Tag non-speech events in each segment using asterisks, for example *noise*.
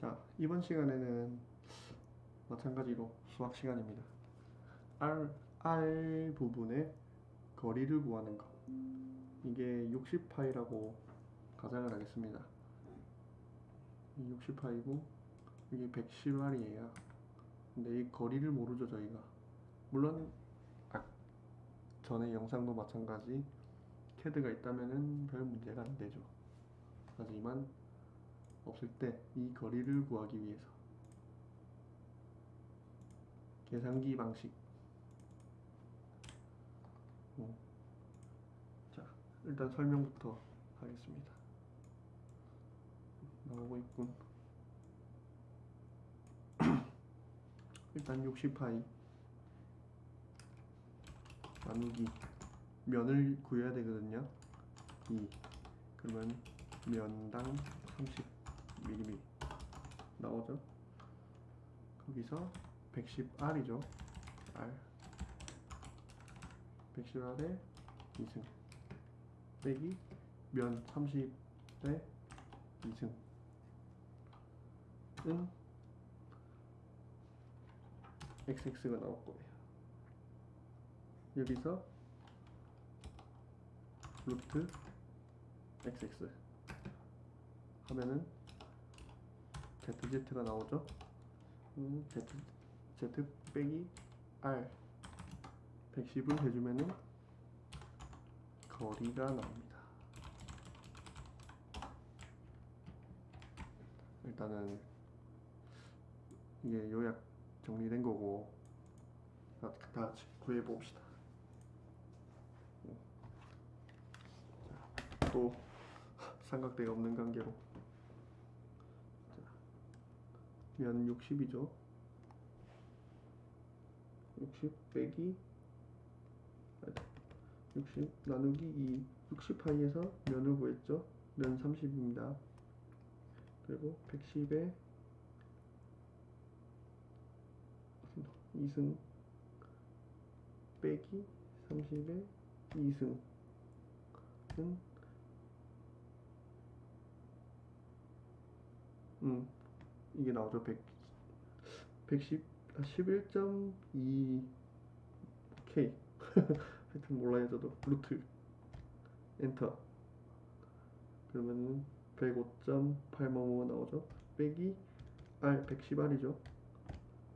자, 이번 시간에는 마찬가지로 수학 시간입니다. R, R 부분의 거리를 구하는 거. 이게 60파이라고 가정을 하겠습니다. 60파이고 이게 110R이에요. 근데 이 거리를 모르죠, 저희가. 물론 아, 전에 영상도 마찬가지 캐드가 있다면은 별 문제가 안 되죠. 하지만 없을 때 이 거리를 구하기 위해서. 계산기 방식. 어. 자 일단 설명부터 하겠습니다. 나오고 있군. *clears throat* 일단 60파이. 나누기. 면을 구해야 되거든요. 2 그러면 면당 30mm 나오죠? 거기서 110R이죠. R. 110R에 2승. 빼기 면 30에 2승. 은 XX가 나올 거예요. 여기서 루트 XX 하면은 ZZ가 나오죠? 음, Z, Z 빼기 R. 110을 해주면은 거리가 나옵니다. 일단은 이게 요약 정리된 거고 다 같이 구해 봅시다. 또 *laughs* 삼각대가 없는 관계로. 자, 면 60이죠. 60 빼기 60 나누기 2 60파이에서 면을 구했죠. 면 30입니다. 그리고 110에 2승 빼기 30에 2승은 음 이게 나오죠? 100 110 11.2 K 하여튼 몰라요 저도. 루트. 엔터. 그러면 105.855 나오죠? 빼기 R 110R이죠?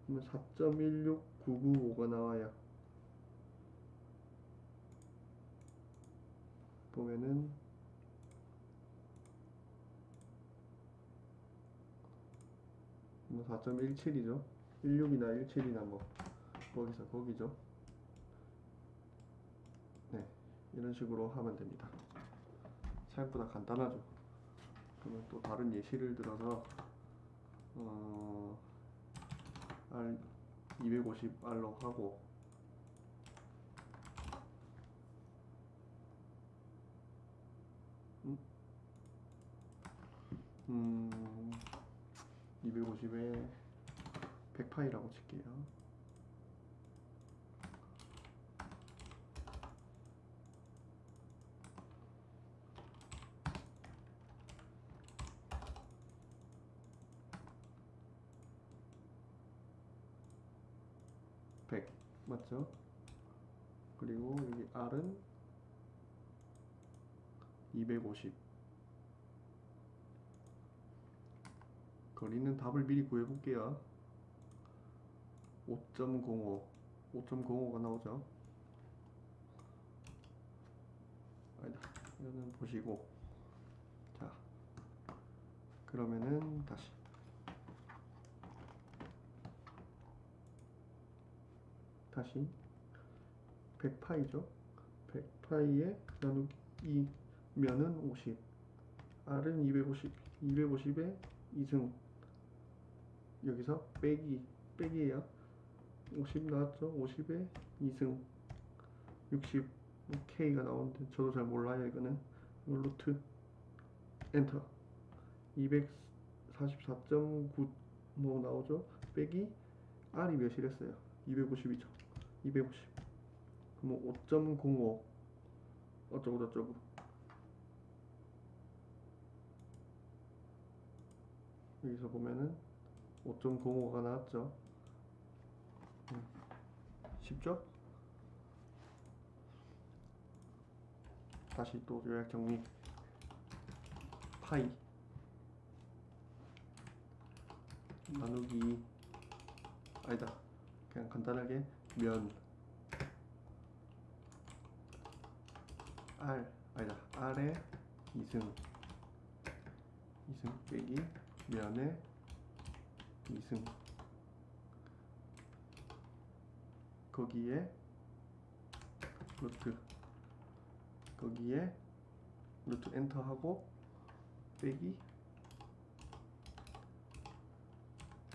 그러면 4.16995가 나와요. 보면은 뭐 4.17이죠? 16이나 17이나 뭐 거기서 거기죠. 네 이런 식으로 하면 됩니다. 생각보다 간단하죠. 그러면 또 다른 예시를 들어서 어, R 250R로 하고 음, 음 250에 100파이라고 칠게요. 백 맞죠? 그리고 여기 R은 250 거리는 답을 미리 구해볼게요. 5.05 5.05가 나오죠? 아니다. 이거는 보시고. 자 그러면은 다시. 다시. 100파이죠? 100파이에 나누기 2 면은 50 R은 250 250에 2승 여기서 빼기 빼기예요. 50 나왔죠? 50에 2승. 60 K가 나오는데 저도 잘 몰라요 이거는. 루트. 엔터. 244.9뭐 나오죠? 빼기 R이 몇이랬어요? 250이죠. 250 그럼 5.05 어쩌고 저쩌고. 여기서 보면은 5.05가 나왔죠. 음, 쉽죠? 다시 또 요약 정리. 파이 나누기 아니다. 그냥 간단하게 면 R 아니다. R의 2승 2승 빼기 면의 2승. 거기에 루트. 거기에 루트 엔터 하고 빼기.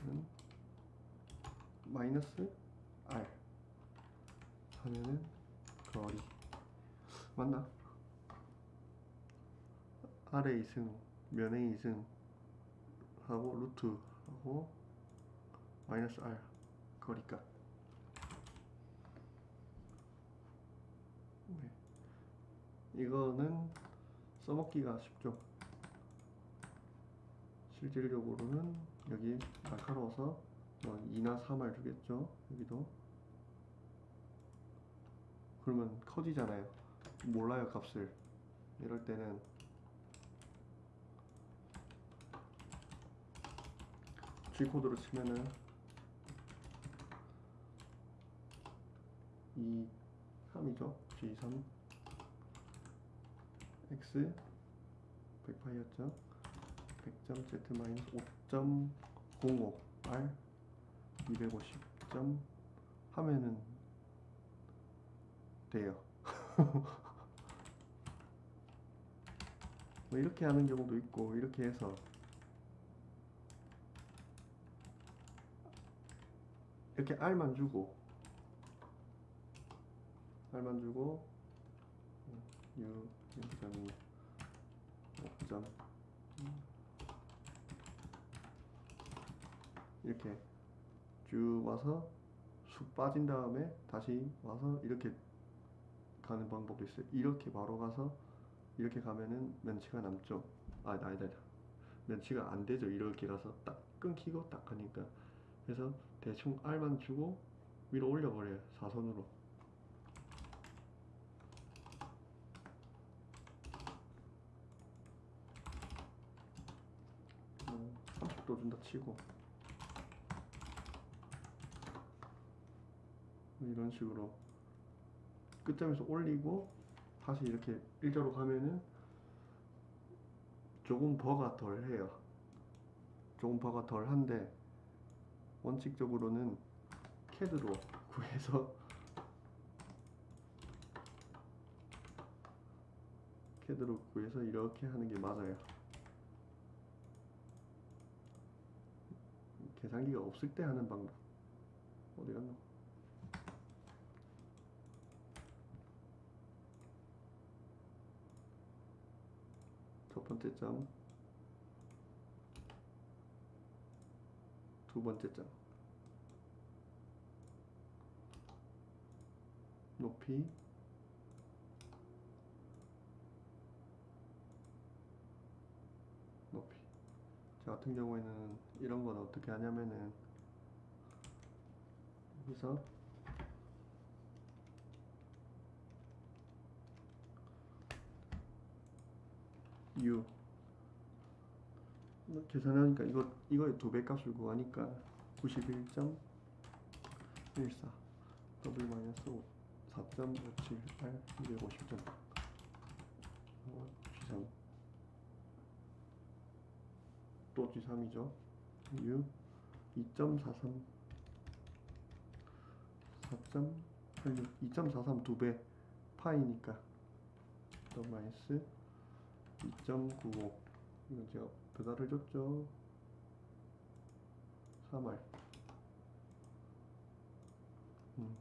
는 마이너스 R. 하면은 거리. 맞나? R의 2승 면의 2승 하고 루트 하고 마이너스 R 거리값 네. 이거는 써먹기가 쉽죠. 실질적으로는 여기 날카로워서 뭐 2나 3을 주겠죠 여기도. 그러면 커지잖아요. 몰라요 값을. 이럴 때는. G코드로 치면은 2, 3이죠? G3 X 100파이였죠? 100점 Z 마이너스 5.05 R 250점 하면은 돼요. *laughs* 뭐 이렇게 하는 경우도 있고 이렇게 해서 이렇게 R만 주고 R만 주고 U 0.2 5점 이렇게 쭉 와서 쑥 빠진 다음에 다시 와서 이렇게 가는 방법도 있어요. 이렇게 바로 가서 이렇게 가면은 면치가 남죠. 아, 아니다, 아니다. 면치가 안 되죠. 이렇게 가서 딱 끊기고 딱 하니까. 그래서 대충 R만 주고 위로 올려버려요. 사선으로. 뭐 30도 준다 치고 뭐 이런 식으로 끝점에서 올리고 다시 이렇게 일자로 가면은 조금 버가 덜 해요. 조금 버가 덜 한데 원칙적으로는 캐드로 *laughs* 구해서 캐드로 구해서 이렇게 하는 게 맞아요. 계산기가 없을 때 하는 방법 어디 갔나? 첫 번째 점, 두 번째 점, 높이. 저 같은 경우에는 이런 건 어떻게 하냐면은 여기서 U. 뭐 계산하니까 이거 이거의 두 배 값을 구하니까 91.14 W 마이너스 4.578 250점 G3 또 G3이죠. U 2.43 4.86 2.43 두배 파이니까. W 마이너스 2.95 이건 제가 배달을 줬죠. 3알. 음.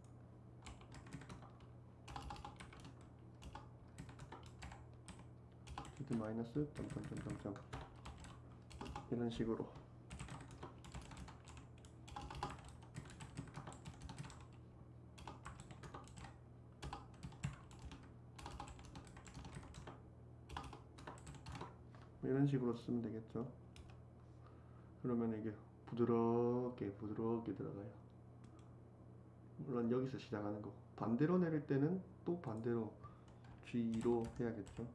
마이너스 점점점점점 이런 식으로 이런 식으로 쓰면 되겠죠. 그러면 이게 부드럽게 부드럽게 들어가요. 물론 여기서 시작하는 거. 반대로 내릴 때는 또 반대로 G로 해야겠죠.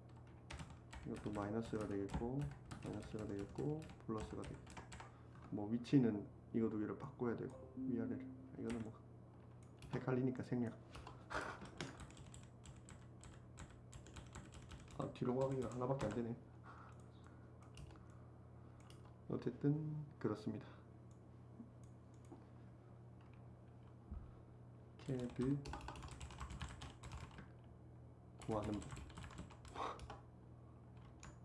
이것도 마이너스가 되겠고 마이너스가 되겠고 플러스가 되겠고 뭐 위치는 두 개를 바꿔야 되고 위아래를 이거는 뭐 헷갈리니까 생략. *laughs* 아 뒤로 가기가 하나밖에 안 되네. 어쨌든 그렇습니다. 캐드 구하는 법.